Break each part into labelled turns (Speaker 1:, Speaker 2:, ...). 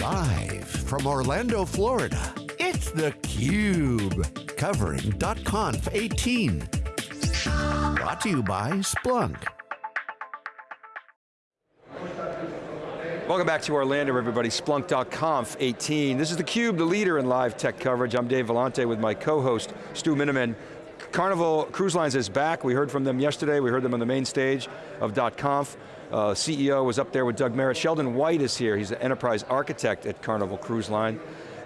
Speaker 1: Live from Orlando, Florida, it's theCUBE. Covering .conf 18. Brought to you by Splunk.
Speaker 2: Welcome back to Orlando, everybody. Splunk.conf 18. This is theCUBE, the leader in live tech coverage. I'm Dave Vellante with my co-host, Stu Miniman. Carnival Cruise Lines is back. We heard from them yesterday. We heard them on the main stage of .conf. Uh, CEO was up there with Doug Merritt. Sheldon White is here. He's an enterprise architect at Carnival Cruise Line.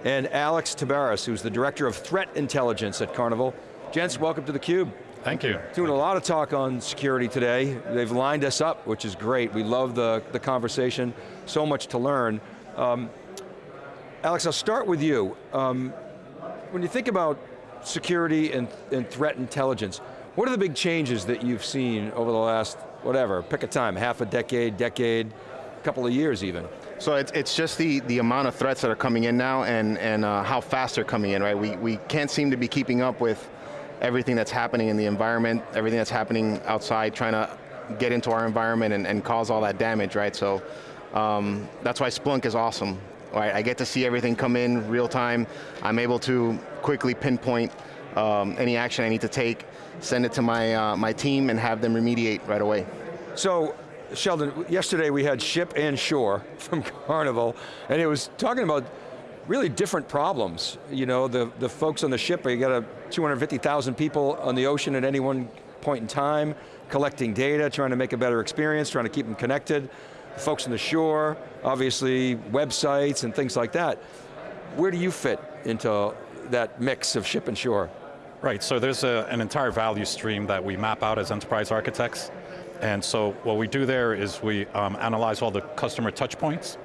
Speaker 2: And Alex Tabares, who's the director of threat intelligence at Carnival. Gents, welcome to theCUBE.
Speaker 3: Thank you.
Speaker 2: Doing a lot of talk on security today. They've lined us up, which is great. We love the, the conversation, so much to learn. Um, Alex, I'll start with you. Um, when you think about security and, and threat intelligence, what are the big changes that you've seen over the last, whatever, pick a time, half a decade, decade, couple of years even?
Speaker 4: So it's, it's just the, the amount of threats that are coming in now and, and uh, how fast they're coming in, right? We, we can't seem to be keeping up with everything that's happening in the environment, everything that's happening outside, trying to get into our environment and, and cause all that damage, right? So um, that's why Splunk is awesome. Right? I get to see everything come in real time. I'm able to quickly pinpoint um, any action I need to take, send it to my, uh, my team and have them remediate right away.
Speaker 2: So, Sheldon, yesterday we had Ship and Shore from Carnival, and it was talking about really different problems. You know, the, the folks on the ship, you got a 250,000 people on the ocean at any one point in time, collecting data, trying to make a better experience, trying to keep them connected. The folks on the shore, obviously websites and things like that. Where do you fit into that mix of ship and shore?
Speaker 3: Right, so there's a, an entire value stream that we map out as enterprise architects. And so what we do there is we um, analyze all the customer touch points,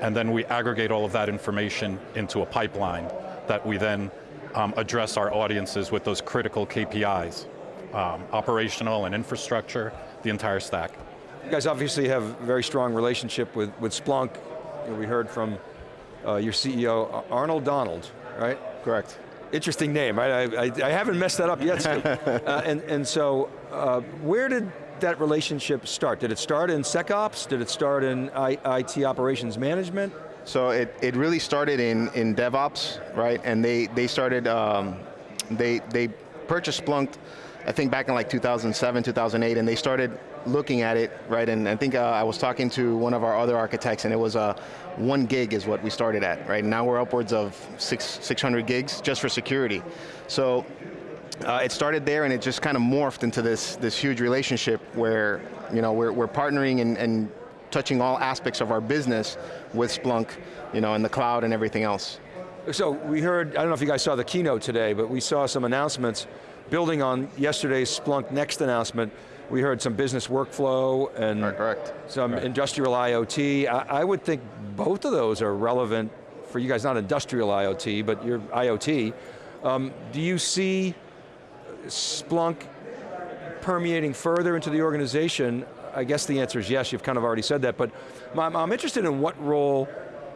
Speaker 3: and then we aggregate all of that information into a pipeline that we then um, address our audiences with those critical KPIs, um, operational and infrastructure, the entire stack.
Speaker 2: You guys obviously have a very strong relationship with, with Splunk. You know, we heard from uh, your CEO, Arnold Donald, right?
Speaker 4: Correct.
Speaker 2: Interesting name, right? I, I, I haven't messed that up yet, uh, and, and so, uh, where did that relationship start? Did it start in SecOps? Did it start in I, IT operations management?
Speaker 4: So it, it really started in, in DevOps, right? And they, they started, um, they, they purchased Splunk, I think back in like 2007, 2008, and they started looking at it, right? And I think uh, I was talking to one of our other architects and it was uh, one gig is what we started at, right? Now we're upwards of six, 600 gigs just for security. So uh, it started there and it just kind of morphed into this, this huge relationship where you know, we're, we're partnering and, and touching all aspects of our business with Splunk, you know, in the cloud and everything else.
Speaker 2: So we heard, I don't know if you guys saw the keynote today, but we saw some announcements building on yesterday's Splunk Next announcement. We heard some business workflow and
Speaker 4: correct.
Speaker 2: some
Speaker 4: correct.
Speaker 2: industrial IoT. I, I, would think both of those are relevant for you guys, not industrial IoT, but your IoT. Um, do you see Splunk permeating further into the organization? I guess the answer is yes, you've kind of already said that, but I'm, I'm interested in what role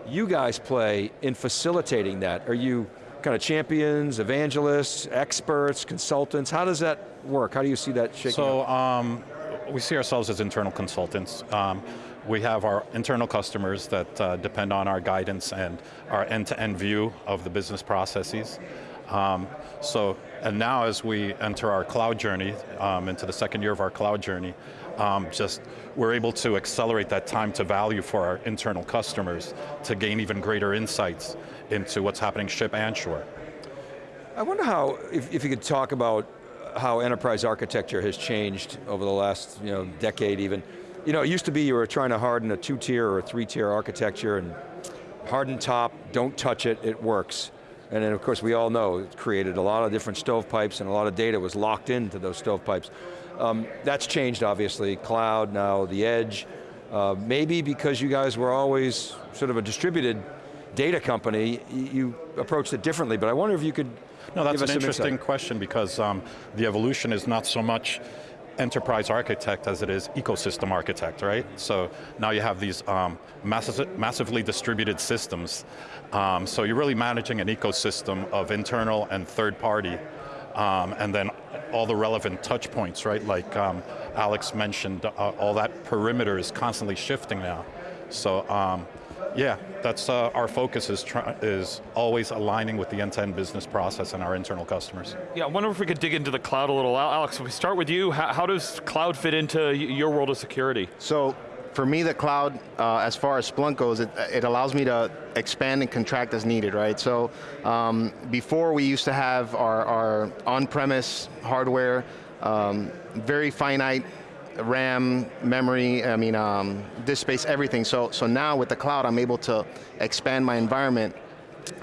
Speaker 2: you guys play in facilitating that. Are you kind of champions, evangelists, experts, consultants? How does that work? How do you see that shaking
Speaker 3: So, um, we see ourselves as internal consultants. Um, we have our internal customers that uh, depend on our guidance and our end-to-end -end view of the business processes. Um, so, and now as we enter our cloud journey, um, into the second year of our cloud journey, um, just we're able to accelerate that time to value for our internal customers to gain even greater insights into what's happening ship and shore.
Speaker 2: I wonder how, if, if you could talk about how enterprise architecture has changed over the last you know, decade even. You know, it used to be you were trying to harden a two-tier or a three-tier architecture and harden top, don't touch it, it works. And then of course we all know it created a lot of different stovepipes and a lot of data was locked into those stovepipes. Um, that's changed obviously, cloud, now the edge. Uh, maybe because you guys were always sort of a distributed data company, you approached it differently, but I wonder if you could
Speaker 3: No, that's
Speaker 2: an
Speaker 3: interesting
Speaker 2: insight.
Speaker 3: question because um, the evolution is not so much enterprise architect as it is ecosystem architect, right? So now you have these um, massively distributed systems. Um, so you're really managing an ecosystem of internal and third party, um, and then all the relevant touch points, right? Like um, Alex mentioned, uh, all that perimeter is constantly shifting now. So um, Yeah, that's uh, our focus is, is always aligning with the end-to-end business process and our internal customers.
Speaker 5: Yeah, I wonder if we could dig into the cloud a little. Alex, if we start with you, how, how does cloud fit into your world of security?
Speaker 4: So, for me, the cloud, uh, as far as Splunk goes, it, it, allows me to expand and contract as needed, right? So, um, before we used to have our, our on-premise hardware, um, very finite RAM, memory, I mean, um, disk space, everything. So, so now with the cloud, I'm able to expand my environment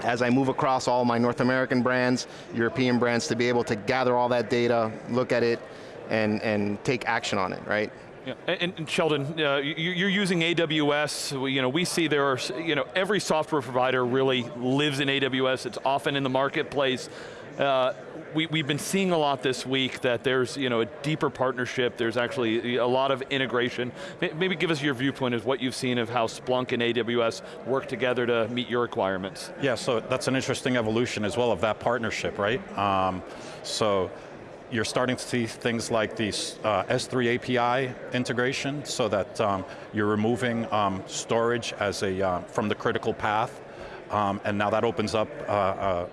Speaker 4: as I move across all my North American brands, European brands, to be able to gather all that data, look at it, and, and take action on it, right?
Speaker 5: Yeah. And, and Sheldon, uh, you're using AWS. You know, we see there are, you know, every software provider really lives in AWS. It's often in the marketplace. Uh, we, we've been seeing a lot this week that there's you know, a deeper partnership, there's actually a lot of integration. Maybe give us your viewpoint of what you've seen of how Splunk and AWS work together to meet your requirements.
Speaker 3: Yeah, so that's an interesting evolution as well of that partnership, right? Um, so you're starting to see things like the uh, S3 API integration so that um, you're removing um, storage as a, uh, from the critical path, um, and now that opens up uh, uh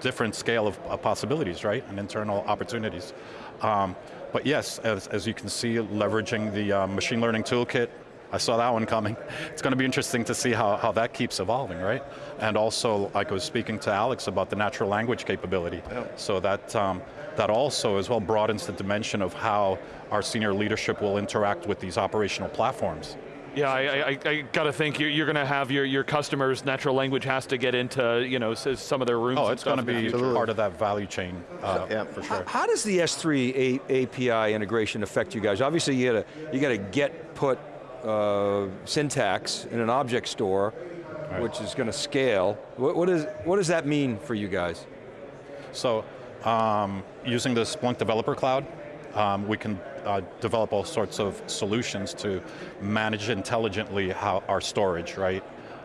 Speaker 3: different scale of, of possibilities, right, and internal opportunities. Um, but yes, as, as, you can see, leveraging the uh, machine learning toolkit, I saw that one coming. It's going to be interesting to see how, how that keeps evolving, right? And also, like I was speaking to Alex about the natural language capability. Yeah. So that, um, that also as well broadens the dimension of how our senior leadership will interact with these operational platforms.
Speaker 5: Yeah, I, I, I got to think you're, you're going to have your, your customers, natural language has to get into you know some of their rooms.
Speaker 3: Oh, it's going to be part of that value chain uh, yeah. for sure.
Speaker 2: How, how, does the S3 A API integration affect you guys? Obviously, you got to you got to get put uh, syntax in an object store, right. which is going to scale. What, what, is, what does that mean for you guys?
Speaker 3: So, um, using the Splunk Developer Cloud, um, we can uh, develop all sorts of solutions to manage intelligently how our storage, right,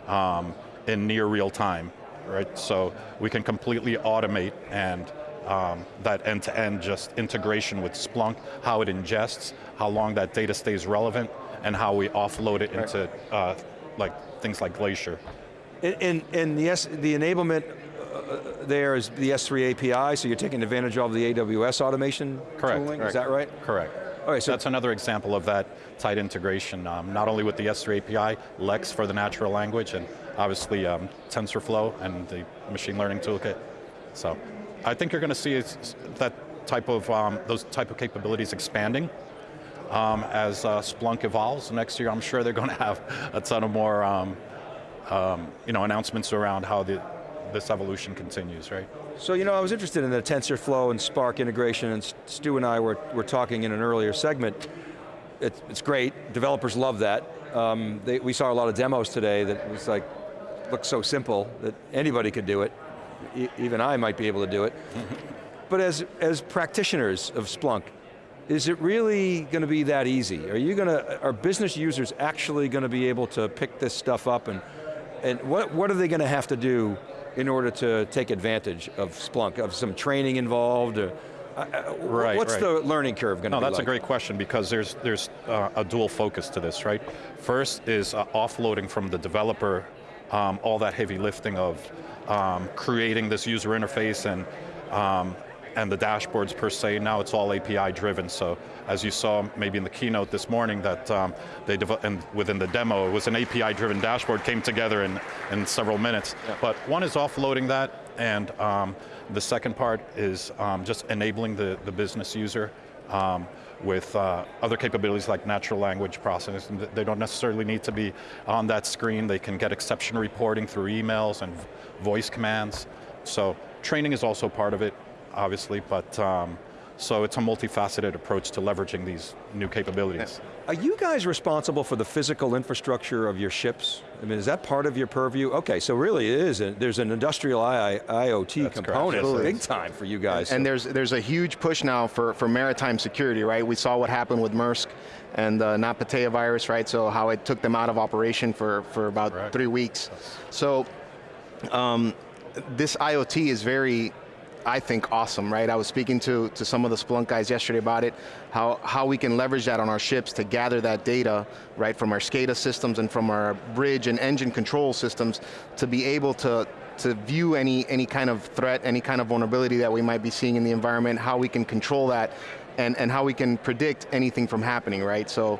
Speaker 3: um, in near real time, right? So we can completely automate and um, that end-to-end -end just integration with Splunk, how it ingests, how long that data stays relevant, and how we offload it into uh, like things like Glacier.
Speaker 2: And, and, and yes, the enablement uh, there is the S3 API, so you're taking advantage of the AWS automation
Speaker 3: Correct.
Speaker 2: tooling,
Speaker 3: Correct.
Speaker 2: is that right?
Speaker 3: Correct. All right, so that's another example of that tight integration, um, not only with the S3 API, Lex for the natural language, and obviously um, TensorFlow and the machine learning toolkit. So I think you're going to see that type of, um, those type of capabilities expanding um, as uh, Splunk evolves. Next year, I'm sure they're going to have a ton of more um, um, you know, announcements around how the, this evolution continues, right?
Speaker 2: So you know, I was interested in the TensorFlow and Spark integration, and Stu and I were, were talking in an earlier segment. It, it's great, developers love that. Um, they, we saw a lot of demos today that was like, looked so simple that anybody could do it. E even I might be able to do it. but as, as practitioners of Splunk, is it really going to be that easy? Are you going to, are business users actually going to be able to pick this stuff up and, and what, what are they going to have to do in order to take advantage of Splunk, of some training involved? Or, uh, uh right, what's
Speaker 3: right.
Speaker 2: the learning curve going to
Speaker 3: no,
Speaker 2: be
Speaker 3: that's
Speaker 2: like?
Speaker 3: a great question because there's, there's uh, a dual focus to this, right? First is uh, offloading from the developer um, all that heavy lifting of um, creating this user interface and um, and the dashboards per se, now it's all API driven, so as you saw maybe in the keynote this morning that um, they, and within the demo, it was an API driven dashboard, came together in, in several minutes. Yeah. But one is offloading that, and um, the second part is um, just enabling the, the business user um, with uh, other capabilities like natural language processing. They don't necessarily need to be on that screen. They can get exception reporting through emails and voice commands. So training is also part of it obviously, but um, so it's a multifaceted approach to leveraging these new capabilities.
Speaker 2: Are you guys responsible for the physical infrastructure of your ships? I mean, is that part of your purview? Okay, so really it is, a, there's an industrial I IoT That's component, yes, big time for you guys.
Speaker 4: And, there's, there's a huge push now for, for maritime security, right? We saw what happened with Maersk and the NotPetya virus, right? So how it took them out of operation for, for about right. three weeks. So um, this IoT is very I think, awesome, right? I was speaking to, to some of the Splunk guys yesterday about it, how, how we can leverage that on our ships to gather that data, right, from our SCADA systems and from our bridge and engine control systems to be able to, to view any, any kind of threat, any kind of vulnerability that we might be seeing in the environment, how we can control that, and, and how we can predict anything from happening, right? So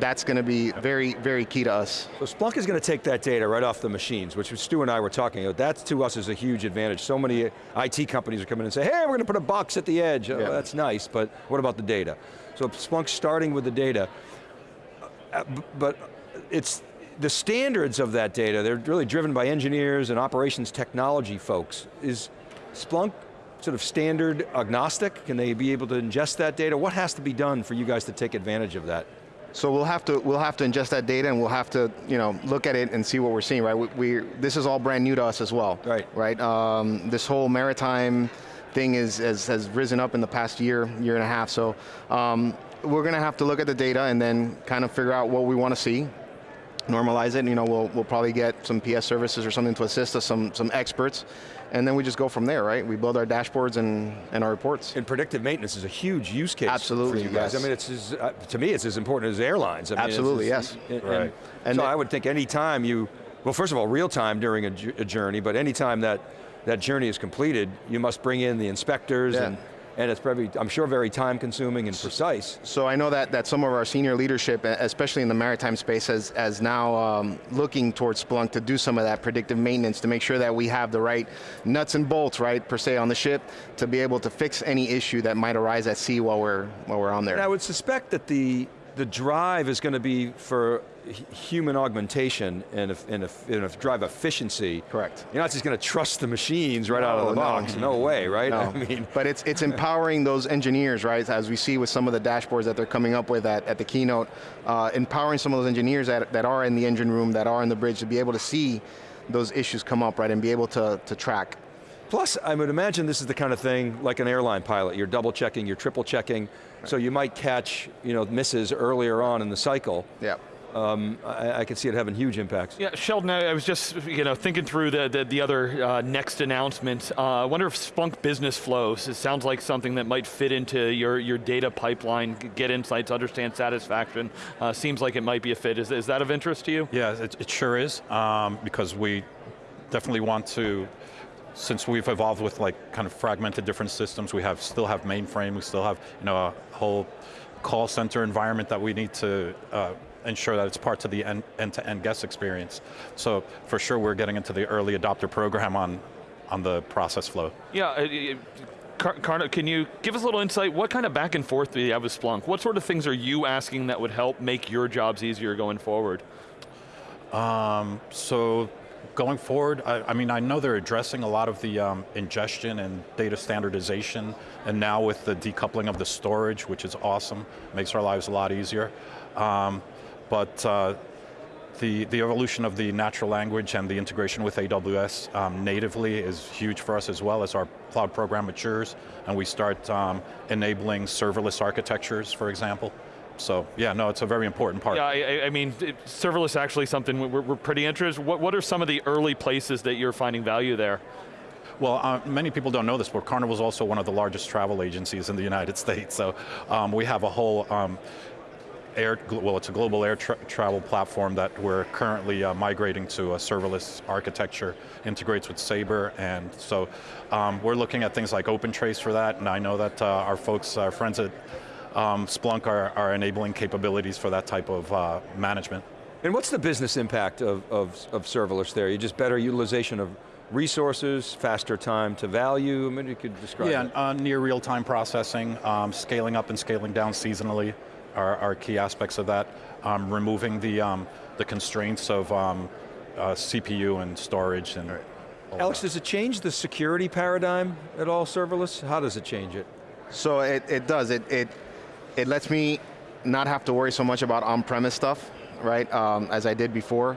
Speaker 4: that's going to be very, very key to us.
Speaker 2: So Splunk is going to take that data right off the machines, which Stu and I were talking about. That to us is a huge advantage. So many IT companies are coming in and say, hey, we're going to put a box at the edge. Oh, that's nice, but what about the data? So Splunk's starting with the data, uh, but it's the standards of that data, they're really driven by engineers and operations technology folks. Is Splunk sort of standard agnostic? Can they be able to ingest that data? What has to be done for you guys to take advantage of that?
Speaker 4: So we'll have to we'll have to ingest that data and we'll have to you know look at it and see what we're seeing. Right, we, we this is all brand new to us as well.
Speaker 2: Right,
Speaker 4: right. Um, this whole maritime thing is has, has risen up in the past year year and a half. So um, we're going to have to look at the data and then kind of figure out what we want to see normalize it. and, You know, we'll, we'll probably get some PS services or something to assist us, some, some experts, and then we just go from there, right? We build our dashboards and, and our reports.
Speaker 2: And predictive maintenance is a huge use case
Speaker 4: Absolutely,
Speaker 2: for you guys.
Speaker 4: Yes.
Speaker 2: I mean, it's as, uh, to me, it's as important as airlines. I mean,
Speaker 4: Absolutely,
Speaker 2: as,
Speaker 4: yes.
Speaker 2: And,
Speaker 3: right.
Speaker 2: And,
Speaker 4: and
Speaker 2: so
Speaker 4: the,
Speaker 2: I would think any time you, well, first of all, real time during a, a journey, but any time that that journey is completed, you must bring in the inspectors
Speaker 4: yeah.
Speaker 2: and and it's probably, I'm sure, very time consuming and precise.
Speaker 4: So I know that, that some of our senior leadership, especially in the maritime space, has, has now um, looking towards Splunk to do some of that predictive maintenance to make sure that we have the right nuts and bolts, right, per se, on the ship to be able to fix any issue that might arise at sea while we're, while we're on there.
Speaker 2: And I would suspect that the, the drive is going to be for human augmentation and, and, and drive efficiency.
Speaker 4: Correct.
Speaker 2: You're not just going to trust the machines right no, out of the box. No, no way, right?
Speaker 4: No.
Speaker 2: I mean,
Speaker 4: but it's it's empowering those engineers, right? As we see with some of the dashboards that they're coming up with at, at the keynote, uh, empowering some of those engineers that, that are in the engine room, that are in the bridge, to be able to see those issues come up, right, and be able to, to track.
Speaker 2: Plus, I would imagine this is the kind of thing like an airline pilot. You're double checking, you're triple checking, right. so you might catch you know, misses earlier on in the cycle.
Speaker 4: Yeah
Speaker 2: um, I, I can see it having huge impacts.
Speaker 5: Yeah, Sheldon, I was just you know thinking through the the, the other uh, next announcement. Uh, I wonder if Splunk Business Flows. It sounds like something that might fit into your your data pipeline, get insights, understand satisfaction. Uh, seems like it might be a fit. Is, is that of interest to you?
Speaker 3: Yeah, it, it sure is um, because we definitely want to since we've evolved with like kind of fragmented different systems, we have still have mainframe, we still have you know a whole call center environment that we need to uh, ensure that it's part of the end-to-end -end guest experience. So for sure we're getting into the early adopter program on, on the process flow.
Speaker 5: Yeah, uh, Karna, can you give us a little insight? What kind of back and forth do you have with Splunk? What sort of things are you asking that would help make your jobs easier going forward?
Speaker 3: Um, so going forward, I, I, mean, I know they're addressing a lot of the um, ingestion and data standardization, and now with the decoupling of the storage, which is awesome, makes our lives a lot easier. Um, but uh, the, the evolution of the natural language and the integration with AWS um, natively is huge for us as well as our cloud program matures and we start um, enabling serverless architectures, for example. So yeah, no, it's a very important part.
Speaker 5: Yeah, I, I mean, it, serverless actually something we're, we're pretty interested. What, what are some of the early places that you're finding value there?
Speaker 3: Well, uh, many people don't know this, but Carnival is also one of the largest travel agencies in the United States. So um, we have a whole um, air, well it's a global air tra travel platform that we're currently uh, migrating to a serverless architecture, integrates with Sabre, and so um, we're looking at things like OpenTrace for that, and I know that uh, our folks, our friends at um, Splunk are, are, enabling capabilities for that type of uh, management.
Speaker 2: And what's the business impact of, of, of serverless there? You just better utilization of resources, faster time to value, I mean, you could describe
Speaker 3: Yeah, uh, near real-time processing, um, scaling up and scaling down seasonally, are, are key aspects of that. Um, removing the, um, the constraints of um, uh, CPU and storage and right.
Speaker 2: Alex, does it change the security paradigm at all, serverless? How does it change it?
Speaker 4: So it, it does, it, it, it lets me not have to worry so much about on-premise stuff, right, um, as I did before.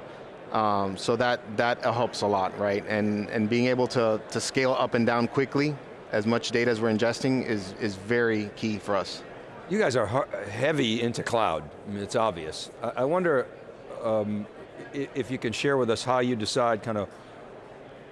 Speaker 4: Um, so that, that helps a lot, right? And, and being able to, to scale up and down quickly, as much data as we're ingesting is, is very key for us.
Speaker 2: You guys are heavy into cloud, I mean, it's obvious. I, wonder um, if you can share with us how you decide kind of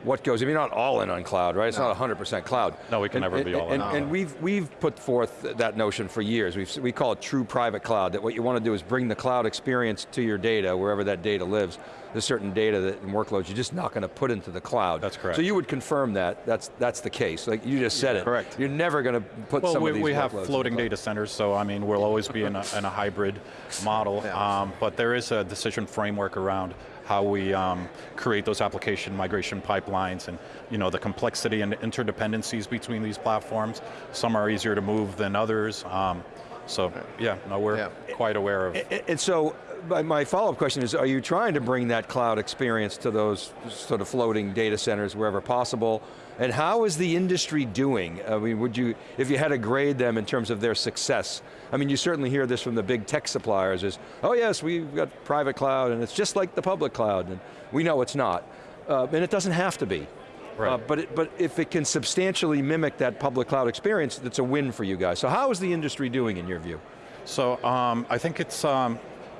Speaker 2: what goes, I mean, you're not all in on cloud, right? It's not 100% cloud.
Speaker 3: No, we can
Speaker 2: And-
Speaker 3: never be all in.
Speaker 2: and, and we've, we've put forth that notion for years. We've, we call it true private cloud, that what you want to do is bring the cloud experience to your data, wherever that data lives. There's certain data that, and workloads you're just not going to put into the cloud.
Speaker 3: That's correct.
Speaker 2: So you would confirm that, that's, that's the case. Like you just said it.
Speaker 4: Correct.
Speaker 2: You're never going to put
Speaker 3: Well,
Speaker 2: some
Speaker 3: we,
Speaker 2: of these
Speaker 3: we have
Speaker 2: workloads in the
Speaker 3: floating data centers, so I mean, we'll always be in a, in a hybrid model, um, but there is a decision framework around how we um, create those application migration pipelines and you know, the complexity and interdependencies between these platforms. Some are easier to move than others. Um, so yeah, no, we're
Speaker 4: Yeah.
Speaker 3: quite aware of
Speaker 2: And- And so, my- my follow-up question is, are you trying to bring that cloud experience to those sort of floating data centers wherever possible? And how is the industry doing? I mean, would you, if you had to grade them in terms of their success, I mean, you certainly hear this from the big tech suppliers is, oh yes, we've got private cloud and it's just like the public cloud, and we know it's not. Uh, and it doesn't have to be.
Speaker 3: Right.
Speaker 2: Uh, but, it, but if it can substantially mimic that public cloud experience, that's a win for you guys. So how is the industry doing in your view?
Speaker 3: So um, I think it's um,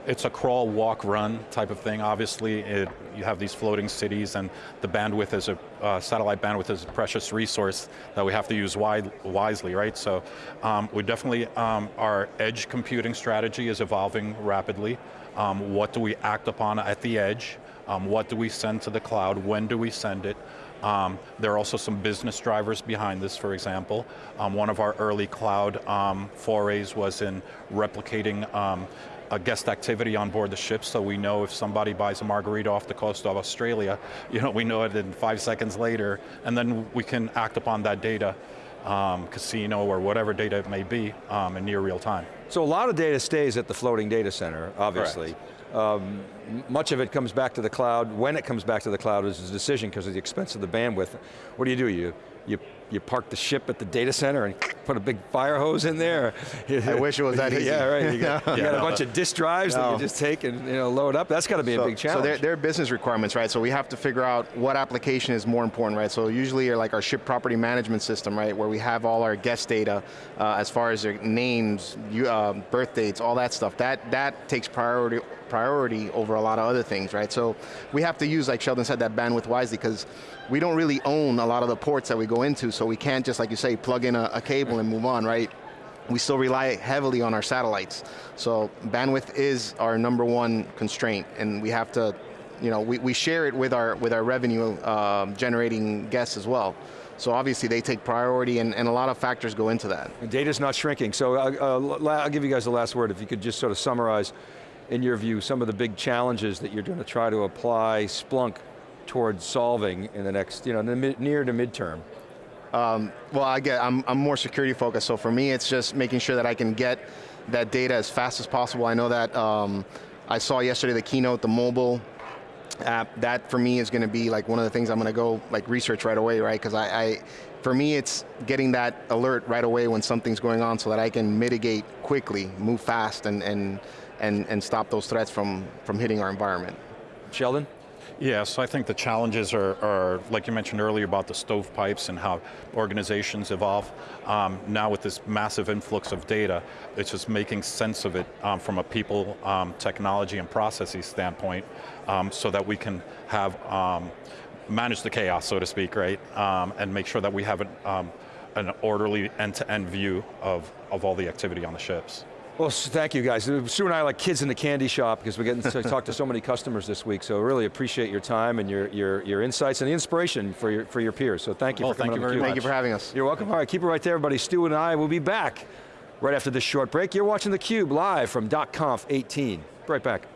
Speaker 3: it's a crawl, walk, run type of thing. Obviously, it, you have these floating cities, and the bandwidth is a uh, satellite bandwidth is a precious resource that we have to use wide, wisely, right? So um, we definitely um, our edge computing strategy is evolving rapidly. Um, what do we act upon at the edge? Um, what do we send to the cloud? When do we send it? Um, there are also some business drivers behind this, for example. Um, one of our early cloud um, forays was in replicating um, a guest activity on board the ship, so we know if somebody buys a margarita off the coast of Australia, you know, we know it in five seconds later, and then we can act upon that data, um, casino or whatever data it may be, um, in near real time.
Speaker 2: So a lot of data stays at the floating data center, obviously. Um, much of it comes back to the cloud. When it comes back to the cloud is a decision because of the expense of the bandwidth. What do you do? You, you, you park the ship at the data center and put a big fire hose in there.
Speaker 4: I wish it was that easy.
Speaker 2: yeah, right. You got, you
Speaker 3: Yeah,
Speaker 2: got a
Speaker 3: no,
Speaker 2: bunch of disk drives that you just take and you know, load up. That's got to be a big challenge.
Speaker 4: So there, there are business requirements, right? So we have to figure out what application is more important, right? So usually like our ship property management system, right? Where we have all our guest data uh, as far as their names, you, uh, birth dates, all that stuff. That, that takes priority priority over a lot of other things, right? So we have to use, like Sheldon said, that bandwidth wisely because we don't really own a lot of the ports that we go into, so we can't just, like you say, plug in a, a cable and move on, right? we still rely heavily on our satellites. So bandwidth is our number one constraint, and we have to, you know, we, we share it with our with our revenue um, generating guests as well. So obviously they take priority, and, and a lot of factors go into that.
Speaker 2: And Data's not shrinking, so uh, uh, I'll give you guys the last word. If you could just sort of summarize, in your view, some of the big challenges that you're going to try to apply Splunk towards solving in the next, you know, the mid, near to midterm.
Speaker 4: Well, I get, I'm, I'm more security focused, so for me it's just making sure that I can get that data as fast as possible. I know that um, I saw yesterday the keynote, the mobile app, that for me is going to be like one of the things I'm going to go like research right away, right? Because I, I, for me it's getting that alert right away when something's going on so that I can mitigate quickly, move fast and, and, and, and stop those threats from, from hitting our environment.
Speaker 2: Sheldon?
Speaker 3: Yeah, so I think the challenges are, are, like you mentioned earlier about the stovepipes and how organizations evolve. Um, now with this massive influx of data, it's just making sense of it um, from a people, um, technology, and processes standpoint um, so that we can have, um, manage the chaos, so to speak, right? Um, and make sure that we have an, an orderly end-to-end view of, of all the activity on the ships.
Speaker 2: Well, thank you guys. Uh, Stu and I are like kids in the candy shop because we're getting to talk to so many customers this week, so really appreciate your time and your, your, your insights and the inspiration for your, for your peers, so thank you for coming
Speaker 3: thank you very
Speaker 2: theCUBE.
Speaker 4: Thank you for having us.
Speaker 2: You're welcome. All right, keep it right there, everybody. Stu and I will be back right after this short break. You're watching theCUBE live from .conf 18. Right back.